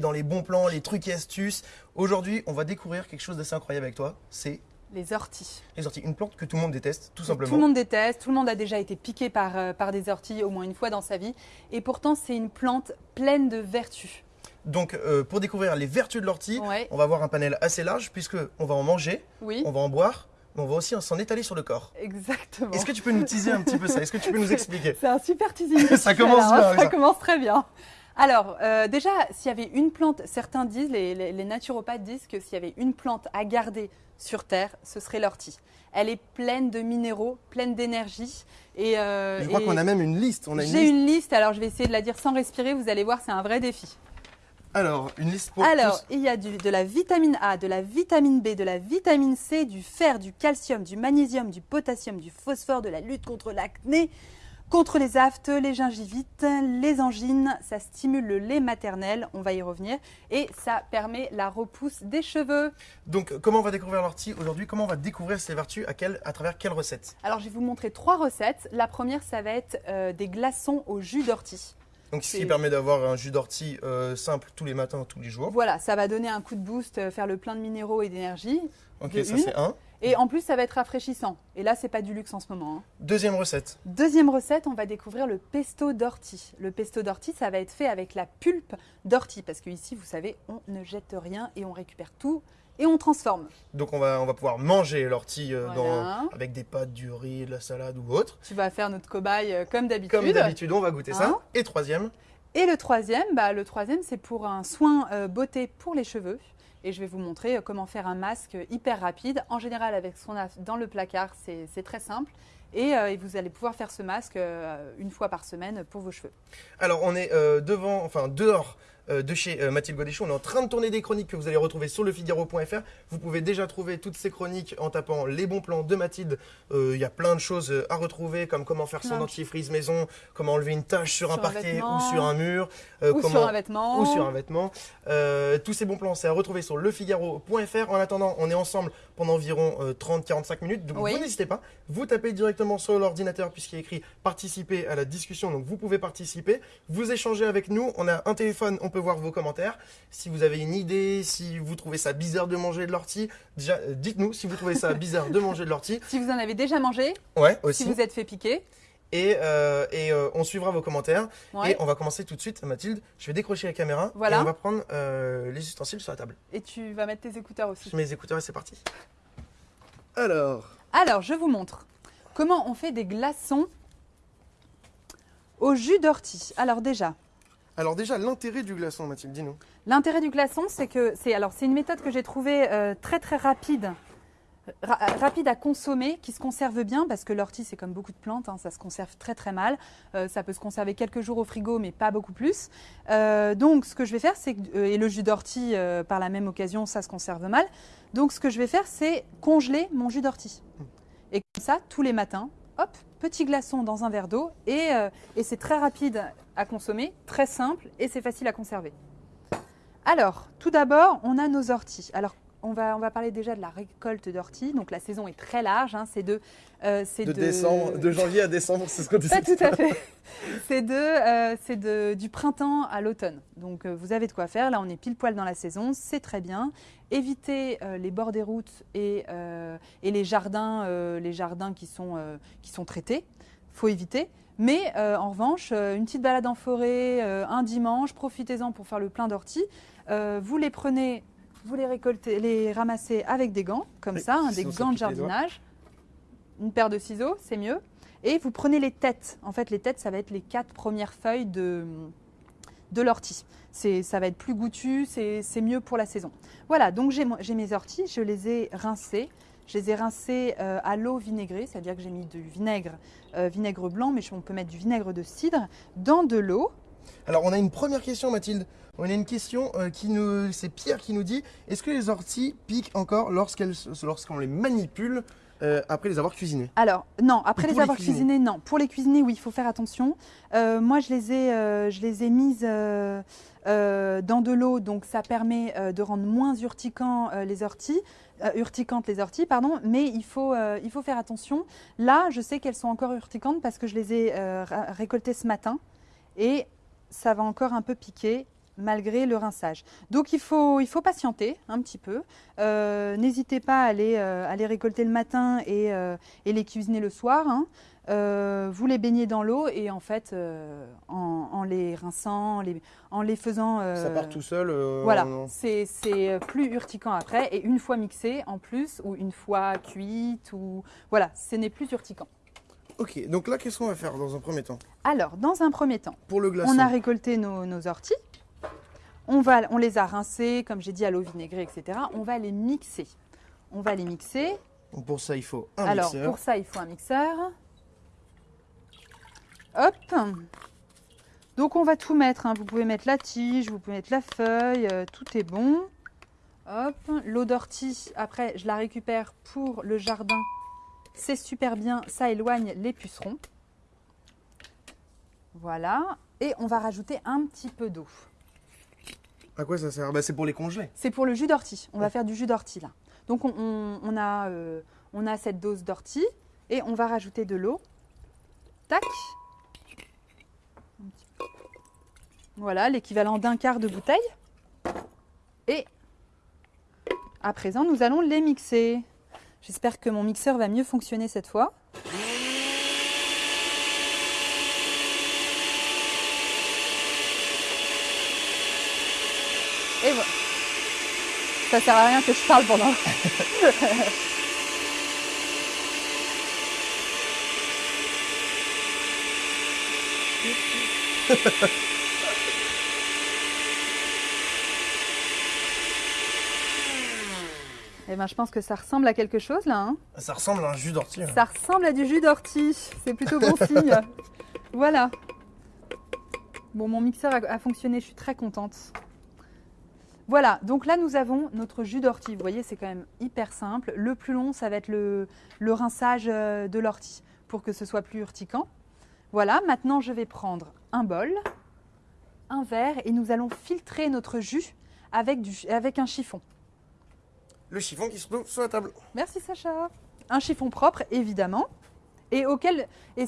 dans les bons plans, les trucs et astuces. Aujourd'hui, on va découvrir quelque chose d'assez incroyable avec toi. C'est Les orties. les orties. Une plante que tout le monde déteste, tout simplement. Tout le monde déteste, tout le monde a déjà été piqué par, euh, par des orties au moins une fois dans sa vie. Et pourtant, c'est une plante pleine de vertus. Donc, euh, pour découvrir les vertus de l'ortie, Ouais. on va avoir un panel assez large puisque on va en manger, Oui, on va en boire, mais on va aussi s'en étaler sur le corps. exactement. Est-ce que tu peux nous teaser un petit peu ça? Est-ce que tu peux nous expliquer? C'est un super teasing. Ça commence bien, Ça ça. commence très bien. Alors, euh, déjà, s'il y avait une plante, certains disent, les, les- les naturopathes disent que s'il y avait une plante à garder sur Terre, ce serait l'ortie. Elle est pleine de minéraux, pleine d'énergie. Et, euh, Je crois qu'on a même une liste. J'ai une liste, alors je vais essayer de la dire sans respirer, vous allez voir, c'est un vrai défi. Alors, une liste pour Alors, tous. il y a du- de la vitamine A, de la vitamine B, de la vitamine C, du fer, du calcium, du magnésium, du potassium, du phosphore, de la lutte contre l'acné, contre les aftes, les gingivites, les angines. Ça stimule le lait maternel, on va y revenir. Et ça permet la repousse des cheveux. Donc, comment on va découvrir l'ortie aujourd'hui? Comment on va découvrir ses vertus? À, travers quelle recette Alors, je vais vous montrer trois recettes. La première, ça va être euh, des glaçons au jus d'ortie. Donc, ce qui permet d'avoir un jus d'ortie euh, simple tous les matins, tous les jours. Voilà, ça va donner un coup de boost, euh, faire le plein de minéraux et d'énergie. Ok, ça c'est un. Et en plus, ça va être rafraîchissant. Et là, c'est pas du luxe en ce moment. hein. Deuxième recette. Deuxième recette, on va découvrir le pesto d'ortie. Le pesto d'ortie, ça va être fait avec la pulpe d'ortie. Parce que ici, vous savez, on ne jette rien et on récupère tout et on transforme. Donc, on va, on va pouvoir manger l'ortie euh, dans- avec des pâtes, du riz, de la salade ou autre. Tu vas faire notre cobaye euh, comme d'habitude. Comme d'habitude, on va goûter ça. Hein Et troisième, Et le troisième, bah, le troisième, c'est pour un soin euh, beauté pour les cheveux. Et je vais vous montrer euh, comment faire un masque hyper rapide. En général, avec ce qu'on a dans le placard, c'est très simple. Et, euh, et vous allez pouvoir faire ce masque euh, une fois par semaine pour vos cheveux. Alors, on est devant, enfin dehors de chez euh, Mathilde Godéchon. On est en train de tourner des chroniques que vous allez retrouver sur lefigaro.fr. Vous pouvez déjà trouver toutes ces chroniques en tapant les bons plans de Mathilde. Euh, Il y a plein de choses euh, à retrouver, comme comment faire son dentifrice maison, comment enlever une tache sur, un Sur un parquet ou sur un mur, euh, Ou comment sur un vêtement. ou sur un vêtement. Euh, tous ces bons plans, c'est à retrouver sur lefigaro.fr. En attendant, on est ensemble pendant environ euh, 30-45 minutes. Donc Oui. vous n'hésitez pas, vous tapez directement sur l'ordinateur puisqu'il est écrit participer à la discussion. Donc vous pouvez participer, vous échangez avec nous. On a un téléphone, on peut voir vos commentaires. Si vous avez une idée, si vous trouvez ça bizarre de manger de l'ortie, déjà euh, dites-nous si vous trouvez ça bizarre de manger de l'ortie. Si vous en avez déjà mangé, Ouais, aussi. si vous êtes fait piquer. Et, euh, et euh, on suivra vos commentaires. Ouais. Et on va commencer tout de suite, Mathilde. Je vais décrocher la caméra Voilà. et on va prendre euh, les ustensiles sur la table. Et tu vas mettre tes écouteurs aussi. Je mets les écouteurs et c'est parti. Alors, Alors, je vous montre comment on fait des glaçons au jus d'ortie. Alors déjà, alors déjà l'intérêt du glaçon, Mathilde, dis-nous. l'intérêt du glaçon, c'est que c'est alors c'est une méthode que j'ai trouvée euh, très très rapide. ra- rapide à consommer, qui se conserve bien, parce que l'ortie, c'est comme beaucoup de plantes, hein, ça se conserve très très mal. Euh, ça peut se conserver quelques jours au frigo, mais pas beaucoup plus. Euh, donc, ce que je vais faire, c'est et le jus d'ortie, par la même occasion, ça se conserve mal. Donc, ce que je vais faire, c'est congeler mon jus d'ortie. Et comme ça, tous les matins, hop, petit glaçon dans un verre d'eau, et, euh, et c'est très rapide à consommer, très simple, et c'est facile à conserver. Alors, tout d'abord, on a nos orties. On va, on va parler déjà de la récolte d'orties. Donc, la saison est très large. hein, c'est de, euh, c'est de janvier à décembre, c'est ce qu'on Pas tout à fait. C'est de, euh, c'est de, du printemps à l'automne. Donc, euh, vous avez de quoi faire. Là, on est pile poil dans la saison. C'est très bien. Évitez euh, les bords des routes et, euh, et les jardins, euh, les jardins qui sont, euh, qui sont traités. faut éviter. Mais euh, en revanche, euh, une petite balade en forêt, euh, un dimanche, profitez-en pour faire le plein d'orties. Euh, vous les prenez, vous les récoltez, les ramassez avec des gants, comme Oui, ça, hein, des gants de jardinage. Une paire de ciseaux, c'est mieux. Et vous prenez les têtes. En fait, les têtes, ça va être les quatre premières feuilles de, de l'ortie. Ça va être plus goûtu, c'est mieux pour la saison. Voilà, donc j'ai mes orties, je les ai rincées. Je les ai rincées euh, à l'eau vinaigrée, c'est-à-dire que j'ai mis du vinaigre, euh, vinaigre blanc, mais on peut mettre du vinaigre de cidre dans de l'eau. Alors on a une première question, Mathilde. On a une question euh, qui nous, c'est Pierre qui nous dit est-ce que les orties piquent encore lorsqu'elles, lorsqu'on les manipule euh, après les avoir cuisinées? Alors, non, après les les avoir cuisiner. cuisinés, non. Pour les cuisiner, oui, il faut faire attention. Euh, moi, je les ai, euh, je les ai mises dans de l'eau, donc ça permet de rendre moins urticant les orties, urticantes les orties, pardon. Mais il faut, il faut faire attention. Là, je sais qu'elles sont encore urticantes parce que je les ai récoltées ce matin et ça va encore un peu piquer. malgré le rinçage. Donc il faut, il faut patienter un petit peu. Euh, N'hésitez pas à les, euh, à les récolter le matin et, euh, et les cuisiner le soir. hein. Vous les baignez dans l'eau et en fait, en, en les rinçant, en les, en les faisant... Ça part tout seul. voilà, c'est plus urticant après. Et une fois mixé en plus, ou une fois cuite, ou voilà, ce n'est plus urticant. Ok, donc là, qu'est-ce qu'on va faire dans un premier temps? Alors, dans un premier temps, Pour le glaçon. on a récolté nos, nos orties. On, va, on les a rincées, comme j'ai dit, à l'eau vinaigrée, etc. On va les mixer. On va les mixer. Pour ça, il faut un Alors, mixeur. pour ça, il faut un mixeur. Hop. Donc, on va tout mettre. hein. Vous pouvez mettre la tige, vous pouvez mettre la feuille, euh, tout est bon. Hop. L'eau d'ortie, après, je la récupère pour le jardin. C'est super bien, ça éloigne les pucerons. Voilà. Et on va rajouter un petit peu d'eau. À quoi ça sert? Bah, C'est pour les congeler. C'est pour le jus d'ortie. On va faire du jus d'ortie là. Donc on, on- on a, euh, on a cette dose d'ortie et on va rajouter de l'eau. Tac. Voilà, l'équivalent d'un quart de bouteille. Et à présent, nous allons les mixer. J'espère que mon mixeur va mieux fonctionner cette fois. Et voilà. Ça sert à rien que je parle pendant. Eh ben, je pense que ça ressemble à quelque chose là. hein. Ça ressemble à un jus d'ortie. hein. Ça ressemble à du jus d'ortie. C'est plutôt bon signe. Voilà. Bon, mon mixeur a, a fonctionné. Je suis très contente. Voilà. Donc là, nous avons notre jus d'ortie. Vous voyez, c'est quand même hyper simple. Le plus long, ça va être le, le rinçage euh, de l'ortie pour que ce soit plus urticant. Voilà. Maintenant, je vais prendre un bol, un verre et nous allons filtrer notre jus avec, du, avec un chiffon. Le chiffon qui se trouve sur la table. Merci Sacha. Un chiffon propre, évidemment. Et auquel et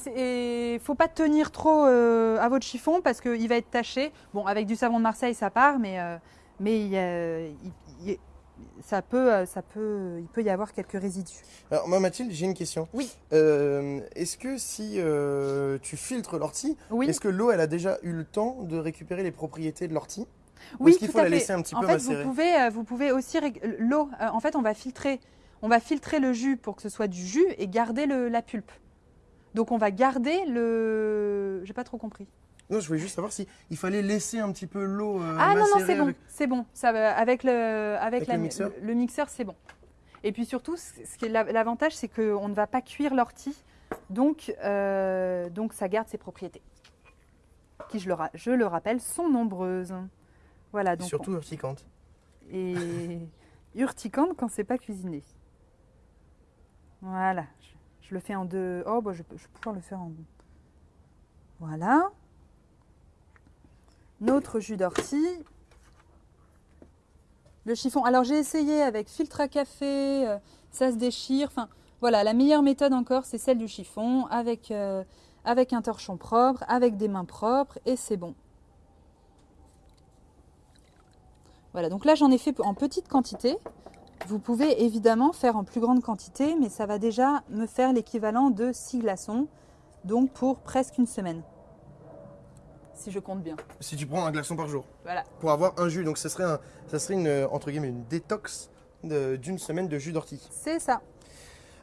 et faut pas tenir trop euh, à votre chiffon parce qu'il va être taché. Bon, avec du savon de Marseille, ça part, mais euh, mais il, ça peut euh, ça peut il peut y avoir quelques résidus. Alors, moi, Mathilde, j'ai une question. Oui. Euh, est-ce que si tu filtres l'ortie, Oui, est-ce que l'eau, elle a déjà eu le temps de récupérer les propriétés de l'ortie? Oui, est-ce qu'il faut à la fait. laisser un petit en peu fait, macérer? vous pouvez euh, vous pouvez aussi rég- l'eau. euh, en fait, on va filtrer on va filtrer le jus pour que ce soit du jus et garder le, la pulpe. Donc on va garder le. J'ai pas trop compris. Non, je voulais juste savoir si il fallait laisser un petit peu l'eau euh, Ah non, non, c'est bon, avec- c'est bon. Ça avec le, avec Avec la- le mixeur? le mixeur, c'est bon. Et puis surtout, ce ce qui est la- l'avantage, c'est qu'on ne va pas cuire l'ortie, donc, euh, donc ça garde ses propriétés, qui, je le, ra- je le rappelle, sont nombreuses. Voilà, donc Surtout urticante. et urticante quand c'est pas cuisiné. Voilà, je, je le fais en deux. Oh, bah, je, vais pouvoir le faire en. Voilà. Notre jus d'ortie. Le chiffon. Alors j'ai essayé avec filtre à café, euh, ça se déchire. Enfin voilà, la meilleure méthode encore, c'est celle du chiffon avec, euh, avec un torchon propre, avec des mains propres et c'est bon. Voilà, donc là j'en ai fait en petite quantité. Vous pouvez évidemment faire en plus grande quantité, mais ça va déjà me faire l'équivalent de 6 glaçons, donc pour presque une semaine. Si je compte bien. Si tu prends un glaçon par jour Voilà. pour avoir un jus, donc ça serait, un, ça serait une, entre guillemets, une détox d'une semaine de jus d'ortie. C'est ça.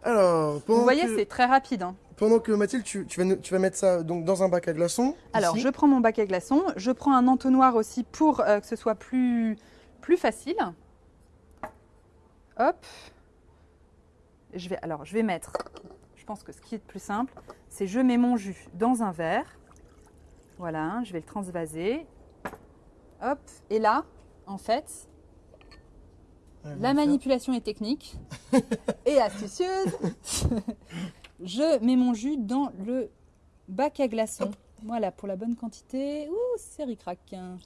Alors, Vous voyez, que, c'est très rapide. hein. pendant que Mathilde, tu, tu vas, nous- tu vas mettre ça donc, dans un bac à glaçons. Alors, ici. je prends mon bac à glaçons, je prends un entonnoir aussi pour euh, que ce soit plus, plus facile. Hop. Je vais, alors, je vais mettre, je pense que ce qui est le plus simple, c'est je mets mon jus dans un verre. Voilà, je vais le transvaser. Hop. Et là, en fait, Ouais, la manipulation est technique et astucieuse. je mets mon jus dans le bac à glaçons. Voilà, pour la bonne quantité. Ouh, c'est ricrac. hein.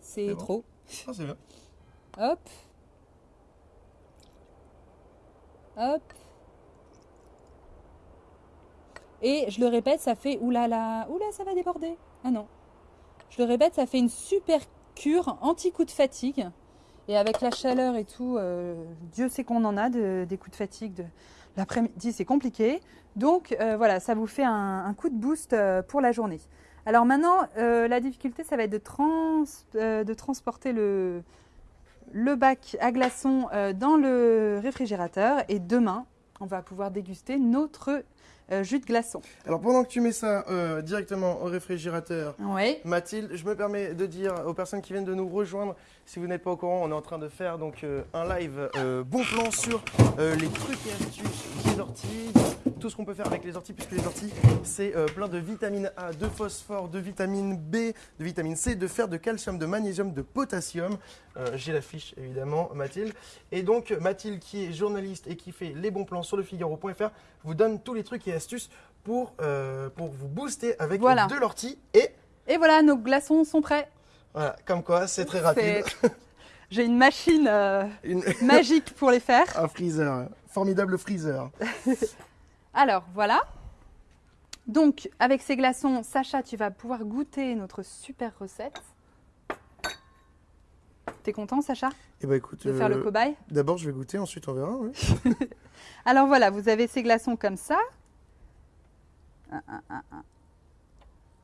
C'est bon. Ah, c'est bien. Hop. Hop. Et je le répète, ça fait... Oulala, oula, ça va déborder. Ah non. Je le répète, ça fait une super cure anti-coup de fatigue. Et avec la chaleur et tout, euh, Dieu sait qu'on en a de- des coups de fatigue. De, L'après-midi, c'est compliqué. Donc euh, voilà, ça vous fait un, un coup de boost euh, pour la journée. Alors maintenant, euh, la difficulté, ça va être de, trans- euh, de transporter le, le bac à glaçons euh, dans le réfrigérateur. Et demain, on va pouvoir déguster notre jus de glaçon. Alors pendant que tu mets ça directement au réfrigérateur, Oui. Mathilde, je me permets de dire aux personnes qui viennent de nous rejoindre, si vous n'êtes pas au courant, on est en train de faire donc euh, un live euh, bon plan sur euh, les trucs et astuces des orties, tout ce qu'on peut faire avec les orties, puisque les orties, c'est plein de vitamine A, de phosphore, de vitamine B, de vitamine C, de fer, de calcium, de magnésium, de potassium. J'ai la fiche évidemment, Mathilde. Et donc Mathilde, qui est journaliste et qui fait les bons plans sur le Figaro.fr, vous donne tous les trucs et astuces pour, pour vous booster avec Voilà. de l'ortie et Et voilà, nos glaçons sont prêts. Voilà, comme quoi, c'est très rapide. J'ai une machine euh, Une- magique pour les faire. un freezer, formidable freezer. Alors voilà. Donc avec ces glaçons, Sacha, tu vas pouvoir goûter notre super recette. T'es content, Sacha, Et bah écoute, de faire le euh, cobaye? d'abord je vais goûter, ensuite on verra. Alors voilà, vous avez ces glaçons comme ça.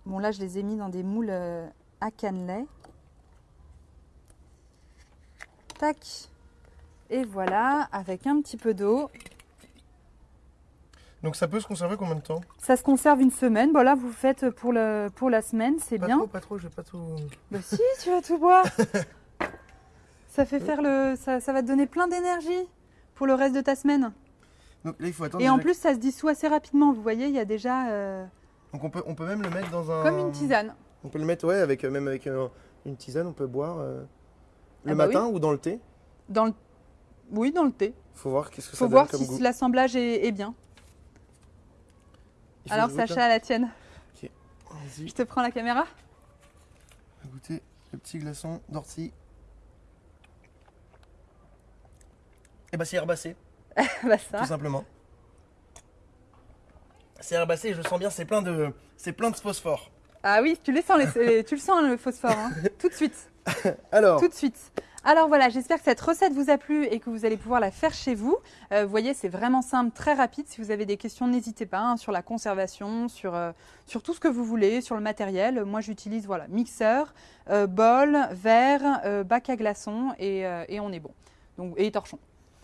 Bon là, je les ai mis dans des moules euh, à cannelé. Tac. Et voilà, avec un petit peu d'eau. Donc ça peut se conserver combien de temps? Ça se conserve une semaine. Bon là, vous faites pour, le, pour la semaine, c'est Pas bien. trop, pas trop, je vais pas tout. Bah si, tu vas tout boire. ça fait faire le, ça, ça va te donner plein d'énergie pour le reste de ta semaine. Donc là il faut attendre. Et en déjà- plus, ça se dissout assez rapidement. Vous voyez, il y a déjà euh, Donc on peut, on peut même le mettre dans un. comme une tisane. On peut le mettre, ouais, avec, même avec euh, une tisane, on peut boire euh, le Ah bah matin ou dans le thé. Dans le, oui, dans le thé. Faut voir qu'est-ce que Faut ça voir donne si comme l'assemblage est, est bien. Alors Sacha, à la tienne. Je te prends la caméra. on va goûter le petit glaçon d'ortie. Et bah c'est herbacé, bah ça. tout simplement. C'est herbacé, je le sens bien, c'est plein de, c'est plein de phosphore. Ah oui, tu, les sens, les- tu le sens le phosphore, hein. tout de suite. Alors, Tout de suite. Alors voilà, j'espère que cette recette vous a plu et que vous allez pouvoir la faire chez vous. Euh, vous voyez, c'est vraiment simple, très rapide. Si vous avez des questions, n'hésitez pas hein, sur la conservation, sur, euh, sur tout ce que vous voulez, sur le matériel. Moi, j'utilise voilà, mixeur, euh, bol, verre, bac à glaçons et, on est bon. Donc, et torchon.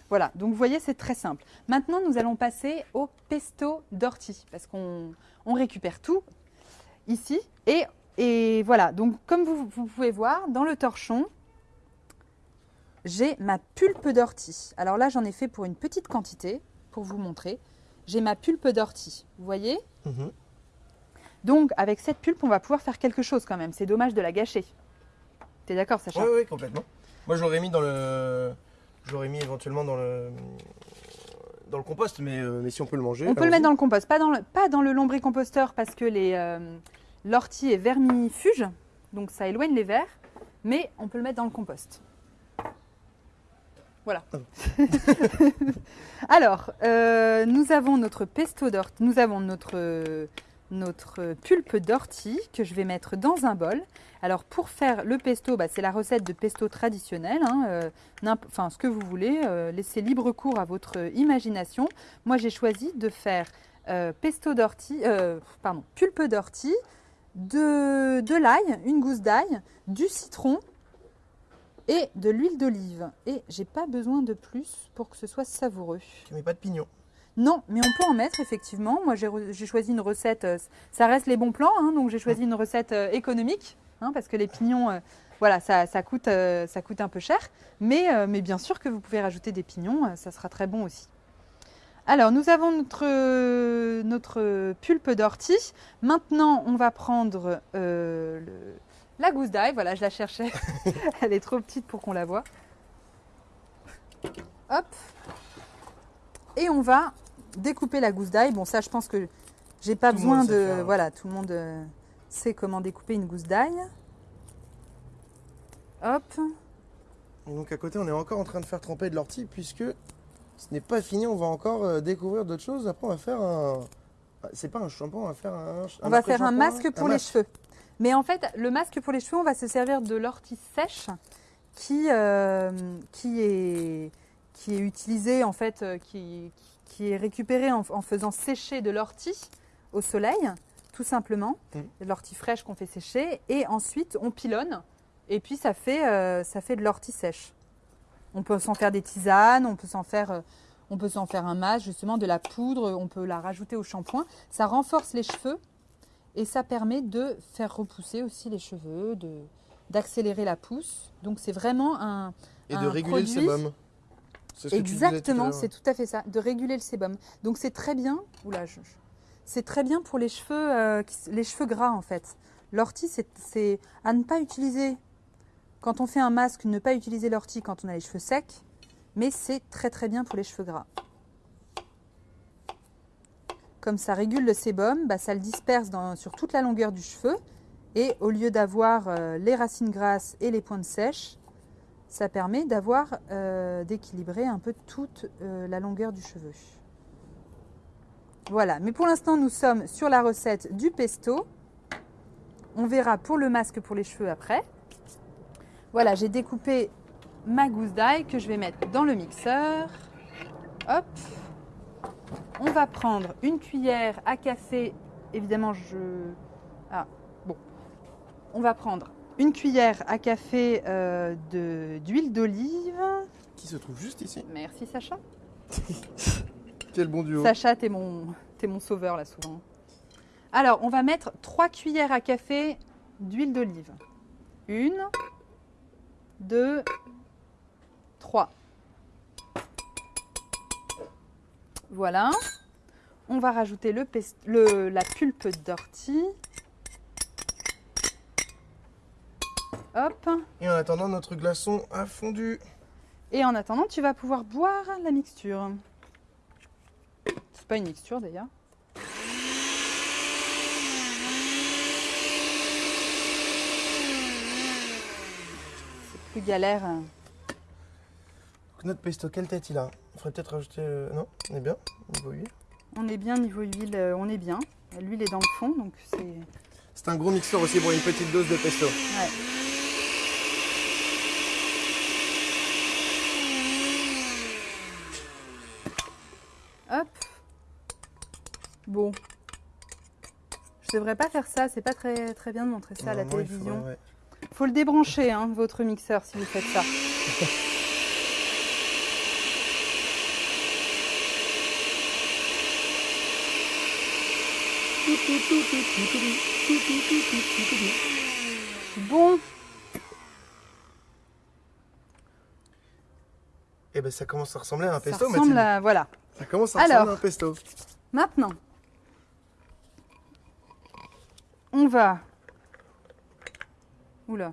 Voilà, donc vous voyez, c'est très simple. Maintenant, nous allons passer au pesto d'ortie parce qu'on on récupère tout ici. Et, et voilà, donc comme vous, vous pouvez voir, dans le torchon, j'ai ma pulpe d'ortie. Alors là, j'en ai fait pour une petite quantité, pour vous montrer. J'ai ma pulpe d'ortie, vous voyez Mhm. Donc, avec cette pulpe, on va pouvoir faire quelque chose quand même. C'est dommage de la gâcher. T'es d'accord, Sacha Ouais, ouais, complètement. Moi, je l'aurais mis dans le. Je l'aurais mis éventuellement dans le. Dans le compost, mais, euh, mais si on peut le manger. On peut le mettre dans le compost, pas dans le, pas dans le lombricomposteur parce que les, euh, l'ortie est vermifuge, donc ça éloigne les vers, mais on peut le mettre dans le compost. Voilà. Alors, euh, nous avons notre pesto d'ortie, nous avons notre, notre pulpe d'ortie que je vais mettre dans un bol. Alors, pour faire le pesto, bah, c'est la recette de pesto traditionnelle, hein, euh, enfin ce que vous voulez, euh, laissez libre cours à votre imagination. Moi, j'ai choisi de faire pesto d'ortie, pardon, pulpe d'ortie, de, de l'ail, une gousse d'ail, du citron et de l'huile d'olive. Et j'ai pas besoin de plus pour que ce soit savoureux. Tu mets pas de pignon. Non, mais on peut en mettre effectivement. Moi, j'ai choisi une recette. euh, ça reste les bons plans, hein, donc j'ai choisi une recette euh, économique, hein, parce que les pignons, euh, voilà, ça, ça coûte, euh, ça coûte un peu cher. Mais, euh, mais bien sûr que vous pouvez rajouter des pignons, ça sera très bon aussi. Alors, nous avons notre, notre pulpe d'ortie. Maintenant, on va prendre euh, le- la gousse d'ail. Voilà, je la cherchais. Elle est trop petite pour qu'on la voie. Hop. Et on va découper la gousse d'ail. Bon, ça, je pense que j'ai pas Tout besoin de. faire. Voilà, tout le monde euh, sait comment découper une gousse d'ail. Hop. Donc à côté, on est encore en train de faire tremper de l'ortie puisque ce n'est pas fini. On va encore euh, découvrir d'autres choses. Après, on va faire un. Ah, C'est pas un shampoing, on va faire un. On va faire un masque pour les masque. cheveux. Mais en fait, le masque pour les cheveux, on va se servir de l'ortie sèche qui, euh, qui, est, qui est utilisée, en fait, euh, qui, qui est récupérée en, en faisant sécher de l'ortie au soleil, tout simplement. Mm. L'ortie fraîche qu'on fait sécher. Et ensuite, on pilonne. Et puis, ça fait, euh, ça fait de l'ortie sèche. On peut s'en faire des tisanes, on peut s'en faire, euh, on peut s'en faire un masque, justement, de la poudre, on peut la rajouter au shampoing. Ça renforce les cheveux et ça permet de faire repousser aussi les cheveux, de d'accélérer la pousse. Donc c'est vraiment un Et de réguler le sébum. Ce exactement, c'est tout à fait ça, de réguler le sébum. Donc c'est très bien. Oula, je- c'est très bien pour les cheveux, euh, les cheveux gras en fait. L'ortie, c'est à ne pas utiliser quand on fait un masque, ne pas utiliser l'ortie quand on a les cheveux secs, mais c'est très très bien pour les cheveux gras. Comme ça régule le sébum, bah, ça le disperse sur toute la longueur du cheveu. Et au lieu d'avoir euh, les racines grasses et les pointes sèches, ça permet d'avoir euh, d'équilibrer un peu toute euh, la longueur du cheveu. Voilà, mais pour l'instant nous sommes sur la recette du pesto. On verra pour le masque pour les cheveux après. Voilà, j'ai découpé ma gousse d'ail que je vais mettre dans le mixeur. Hop. On va prendre une cuillère à café. Évidemment, je. Ah, bon. On va prendre une cuillère à café euh, de- d'huile d'olive. Qui se trouve juste ici. Merci Sacha. Quel bon duo. Sacha, t'es mon, t'es mon sauveur là souvent. Alors, on va mettre 3 cuillères à café d'huile d'olive. Une, deux, trois. Voilà. On va rajouter le le- la pulpe d'ortie. Hop. Et en attendant, notre glaçon a fondu. Et en attendant, tu vas pouvoir boire la mixture. C'est pas une mixture d'ailleurs. Plus galère. Donc, notre pesto, quelle tête il a? Il faudrait peut-être rajouter. euh, Non? On est bien Niveau huile. On est bien niveau huile, euh, on est bien. L'huile est dans le fond, donc c'est. C'est un gros mixeur aussi pour une petite dose de pesto. Ouais. Hop. Bon. Je devrais pas faire ça, c'est pas très, très bien de montrer ça à la télévision. Faut le débrancher, hein, votre mixeur, si vous faites ça. Bon, Eh ben ça commence à ressembler à un ça pesto, ressemble Mathilde. à... Voilà. Ça commence à Alors. ressembler à un pesto. Maintenant, on va... Oula.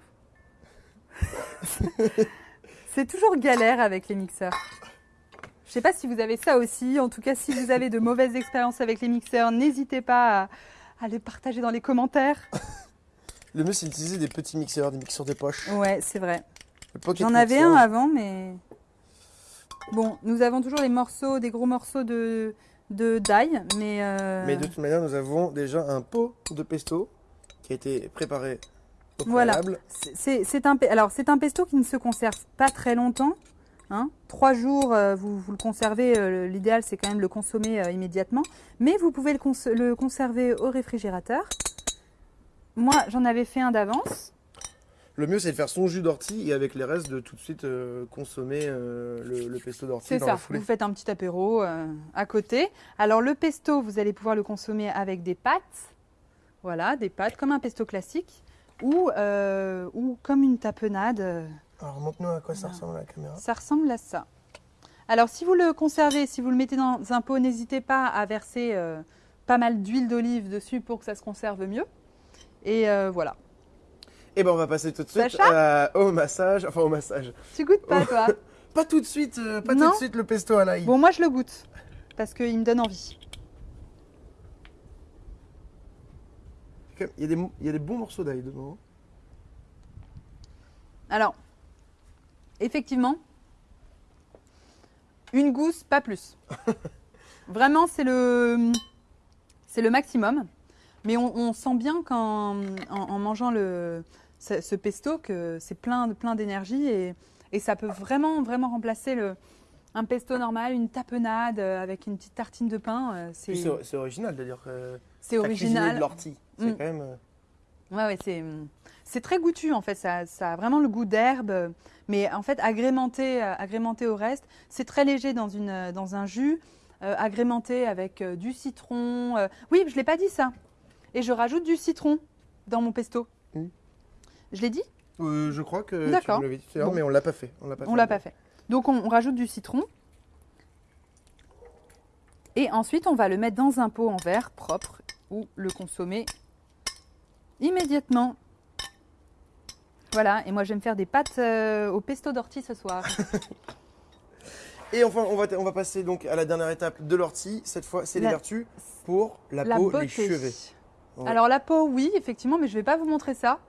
C'est toujours galère avec les mixeurs. Je sais pas si vous avez ça aussi. En tout cas, si vous avez de mauvaises expériences avec les mixeurs, n'hésitez pas à, à les partager dans les commentaires. Le mieux, c'est d'utiliser des petits mixeurs, des mixeurs de poche. Ouais, c'est vrai. J'en avais un avant, mais bon, nous avons toujours des morceaux, des gros morceaux de de d'ail, mais, euh, Mais de toute manière, nous avons déjà un pot de pesto qui a été préparé au Voilà. c'est- un alors c'est un pesto qui ne se conserve pas très longtemps. Hein. Trois jours, euh, vous, vous le conservez. euh, L'idéal, c'est quand même de le consommer euh, immédiatement, mais vous pouvez le, cons- le conserver au réfrigérateur. Moi, j'en avais fait un d'avance. Le mieux, c'est de faire son jus d'ortie et avec les restes, de tout de suite euh, consommer euh, le, le pesto d'ortie C'est la ça. foulée. Vous faites un petit apéro euh, à côté. Alors le pesto, vous allez pouvoir le consommer avec des pâtes. Voilà, des pâtes comme un pesto classique ou, euh, ou comme une tapenade. Alors, montre-nous à quoi ça ressemble à la caméra. Ça ressemble à ça. Alors si vous le conservez, si vous le mettez dans un pot, n'hésitez pas à verser euh, pas mal d'huile d'olive dessus pour que ça se conserve mieux. Et euh, voilà. Et ben, on va passer tout de suite Sacha euh, au massage. Enfin, au massage. Tu goûtes pas toi Pas tout de suite, euh, pas tout de suite le pesto à l'ail. Bon moi je le goûte parce qu'il me donne envie. Il y, a des, il y a des bons morceaux d'ail dedans. Alors, effectivement, une gousse, pas plus. Vraiment, c'est le, c'est le maximum. Mais on, on sent bien qu'en en, en mangeant le, ce, ce pesto que c'est plein, de- plein d'énergie et, et ça peut vraiment, vraiment remplacer le, un pesto normal, une tapenade euh, avec une petite tartine de pain. euh, C'est Puis C'est c'est original de dire que c'est cuisiné de original. l'ortie. C'est Mm. quand même. euh, Ouais, ouais, c'est, c'est très goûtu en fait. Ça, ça a vraiment le goût d'herbe, mais en fait agrémenté, euh, agrémenté au reste. C'est très léger dans, une, euh, dans un jus, euh, agrémenté avec euh, du citron. euh, Oui, je l'ai pas dit ça. Et je rajoute du citron dans mon pesto. Mm. Je l'ai dit? Euh, je crois que tu D'accord. l'avais dit tout à l'heure, Bon. mais on l'a pas fait. On l'a pas On fait. l'a pas fait. Donc on, on rajoute du citron. Et ensuite, on va le mettre dans un pot en verre propre ou le consommer immédiatement. Voilà, et moi je vais me faire des pâtes euh, au pesto d'ortie ce soir. Et enfin, on va, on va passer donc à la dernière étape de l'ortie. Cette fois, c'est les La- vertus pour la, La peau, beauté. les cheveux. Ouais. Alors la peau, oui, effectivement, mais je vais pas vous montrer ça.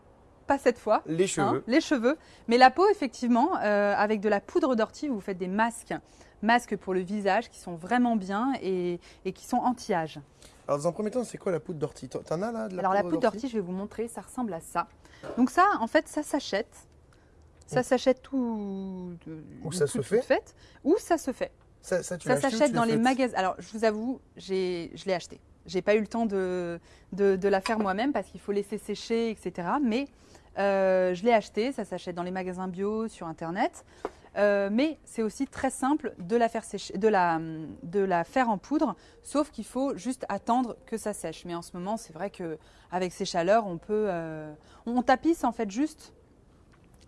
Pas cette fois. Les hein, cheveux. les cheveux. Mais la peau, effectivement, euh, avec de la poudre d'ortie, vous faites des masques. Masques pour le visage qui sont vraiment bien et, et qui sont anti-âge. Alors, dans un premier temps, c'est quoi la poudre d'ortie T'en as là de la Alors la poudre d'ortie, je vais vous montrer, ça ressemble à ça. Donc ça, en fait, ça s'achète. Ça Oh. s'achète tout. Ou ça se fait fait, Ou ça se fait. Ça, ça, Ça s'achète dans les magasins. Alors, je vous avoue, je l'ai acheté. J'ai pas eu le temps de, de, de la faire moi-même parce qu'il faut laisser sécher, etc. Mais euh, je l'ai acheté. Ça s'achète dans les magasins bio, sur Internet. Euh, mais c'est aussi très simple de la faire en poudre, sauf qu'il faut juste attendre que ça sèche. Mais en ce moment, c'est vrai que avec ces chaleurs, on peut, euh, on tapisse en fait juste,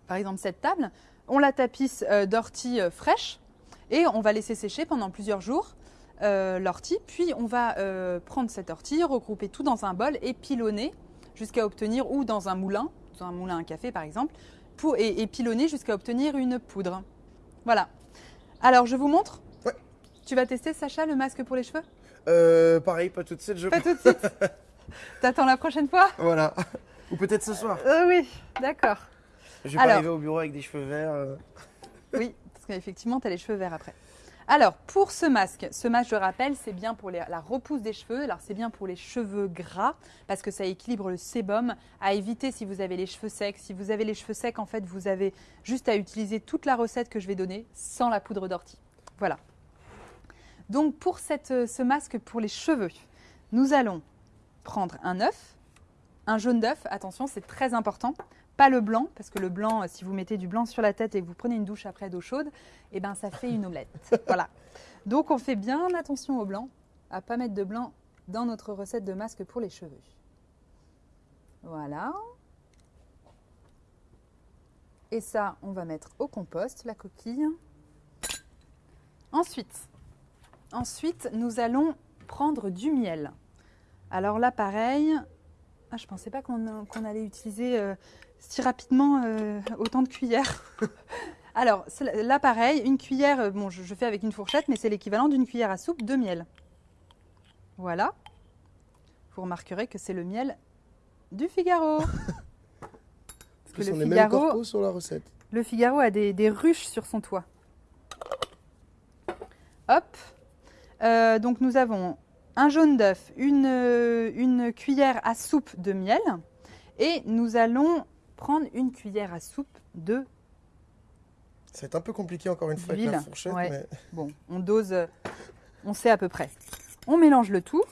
par exemple cette table, on la tapisse euh, d'ortie euh, fraîche et on va laisser sécher pendant plusieurs jours l'ortie. Puis on va prendre cette ortie, regrouper tout dans un bol et pilonner jusqu'à obtenir, ou dans un moulin, dans un moulin à café par exemple, et, et pilonner jusqu'à obtenir une poudre. Voilà. Alors je vous montre. Ouais. Tu vas tester Sacha le masque pour les cheveux? Euh, pareil, pas tout de suite, je Pas tout de suite. T'attends la prochaine fois? Voilà. Ou peut-être ce soir. Euh, Oui, d'accord. Je vais pas Alors. arriver au bureau avec des cheveux verts. euh. Oui, parce qu'effectivement, tu as les cheveux verts après. Alors, pour ce masque, ce masque, je rappelle, c'est bien pour la repousse des cheveux. Alors, c'est bien pour les cheveux gras parce que ça équilibre le sébum. À éviter si vous avez les cheveux secs. Si vous avez les cheveux secs, en fait, vous avez juste à utiliser toute la recette que je vais donner sans la poudre d'ortie. Voilà. Donc, pour euh, ce masque pour les cheveux, nous allons prendre un œuf, un jaune d'œuf. Attention, c'est très important. Pas le blanc, parce que le blanc, euh, si vous mettez du blanc sur la tête et que vous prenez une douche après d'eau chaude, eh ben ça fait une omelette. voilà. Donc on fait bien attention au blanc, à pas mettre de blanc dans notre recette de masque pour les cheveux. Voilà. Et ça, on va mettre au compost, la coquille. Ensuite, ensuite, nous allons prendre du miel. Alors là, pareil, ah, je pensais pas qu'on qu'on allait utiliser euh, si rapidement euh, autant de cuillères. Alors là, pareil, une cuillère, euh, bon, je, je fais avec une fourchette, mais c'est l'équivalent d'une cuillère à soupe de miel. Voilà. Vous remarquerez que c'est le miel du Figaro. Parce que que le sont les mêmes Figaro- corpos sur la recette. Le Figaro a des, des ruches sur son toit. Hop. Euh, donc nous avons un jaune d'œuf, une, euh, une cuillère à soupe de miel et nous allons prendre une cuillère à soupe de... C'est un peu compliqué encore une fois avec la fourchette, ouais. mais Bon, on dose, euh, on sait à peu près. On mélange le tout.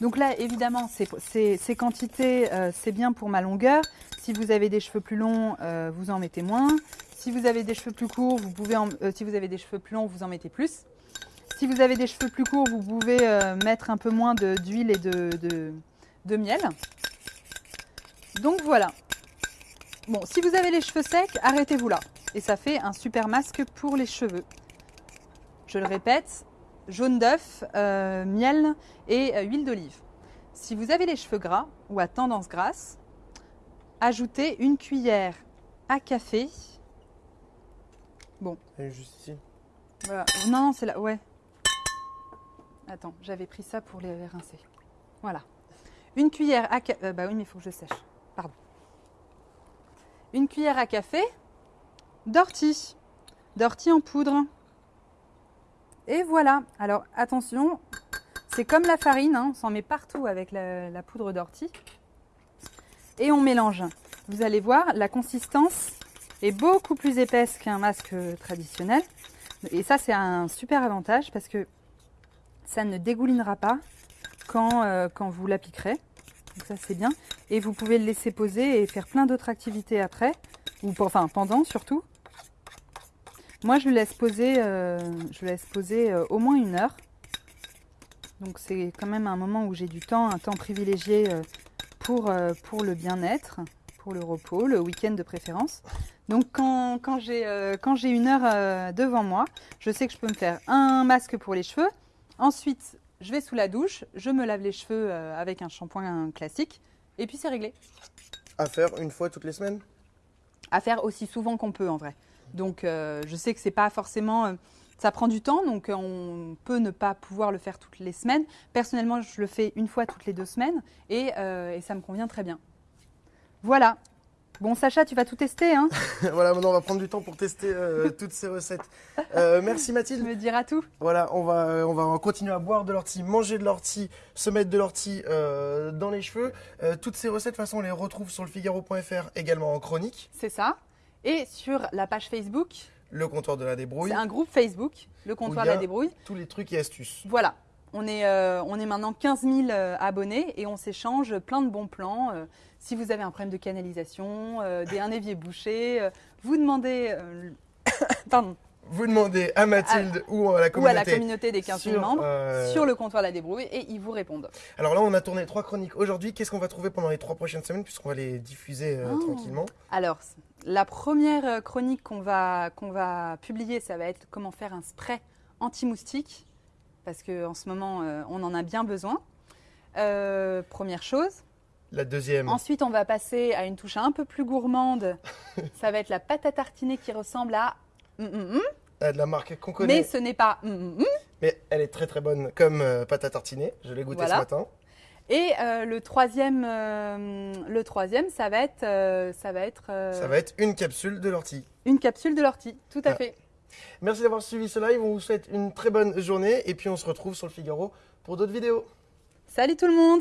Donc là, évidemment, ces, ces- ces quantités, euh, c'est bien pour ma longueur. Si vous avez des cheveux plus longs, euh, vous en mettez moins. Si vous avez des cheveux plus courts, vous pouvez en- euh, si vous avez des cheveux plus longs, vous en mettez plus. Si vous avez des cheveux plus courts, vous pouvez euh, mettre un peu moins d'huile et de, de- de miel. Donc voilà. Bon, si vous avez les cheveux secs, arrêtez-vous là. Et ça fait un super masque pour les cheveux. Je le répète, jaune d'œuf, euh, miel et euh, huile d'olive. Si vous avez les cheveux gras ou à tendance grasse, ajoutez une cuillère à café. elle est juste ici. Voilà. Non, c'est là, ouais. Attends, j'avais pris ça pour les rincer. Voilà. Une cuillère à café. bah oui, mais il faut que je sèche. Pardon. Une cuillère à café d'ortie. D'ortie en poudre. Et voilà. Alors attention, C'est comme la farine, hein, on s'en met partout avec la poudre d'ortie. Et on mélange. Vous allez voir, la consistance est beaucoup plus épaisse qu'un masque traditionnel. Et ça, c'est un super avantage parce que ça ne dégoulinera pas quand, euh, quand vous l'appliquerez. Donc ça, c'est bien. Et vous pouvez le laisser poser et faire plein d'autres activités après, ou enfin pendant surtout. Moi, je le laisse poser, euh, laisse poser euh, au moins une heure. Donc c'est quand même un moment où j'ai du temps, un temps privilégié pour, pour le bien-être, pour le repos, le week-end de préférence. Donc quand, quand j'ai une heure devant moi, je sais que je peux me faire un masque pour les cheveux. Ensuite, je vais sous la douche, je me lave les cheveux euh, avec un shampoing classique, et puis c'est réglé. À faire une fois toutes les semaines? À faire aussi souvent qu'on peut en vrai. Donc euh, je sais que c'est pas forcément, euh, ça prend du temps, donc on peut ne pas pouvoir le faire toutes les semaines. Personnellement, je le fais une fois toutes les deux semaines, et, euh, et ça me convient très bien. Voilà. Bon Sacha, tu vas tout tester, hein Voilà, maintenant on va prendre du temps pour tester euh, toutes ces recettes. Euh, merci Tu Mathilde. me diras tout. Voilà, on va, euh, on va continuer à boire de l'ortie, manger de l'ortie, se mettre de l'ortie euh, dans les cheveux. Toutes ces recettes, de toute façon, on les retrouve sur le Figaro.fr, également en chronique. C'est ça. Et sur la page Facebook, Le comptoir de la débrouille, c'est un groupe Facebook, le comptoir a- La Débrouille. tous les trucs et astuces. Voilà. On est, on est maintenant 15 000 euh, abonnés et on s'échange plein de bons plans. Si vous avez un problème de canalisation, euh, des, un évier bouché, euh, vous demandez euh, pardon, Vous demandez à Mathilde ou à la ou à communauté. la communauté des 15 000 sur, membres euh, sur le comptoir La Débrouille et ils vous répondent. Alors là, on a tourné trois chroniques aujourd'hui. Qu'est-ce qu'on va trouver pendant les trois prochaines semaines, puisqu'on va les diffuser Oh. tranquillement Alors, la première chronique qu'on va, qu'on va publier, ça va être comment faire un spray anti-moustique, parce qu'en ce moment, euh, on en a bien besoin. Euh, première chose. La deuxième, Ensuite, on va passer à une touche un peu plus gourmande. Ça va être la pâte à tartiner qui ressemble à... hum, hum, hum. euh, de la marque qu'on Mais connaît, ce n'est pas... mais elle est très très bonne comme euh, pâte à tartiner. Je l'ai goûté Voilà. ce matin. Et euh, le troisième, euh, le troisième, ça va être, euh, ça va être Ça va être une capsule de l'ortie. une capsule de l'ortie. Tout à Ah. fait. Merci d'avoir suivi ce live. On vous souhaite une très bonne journée et puis on se retrouve sur le Figaro pour d'autres vidéos. Salut tout le monde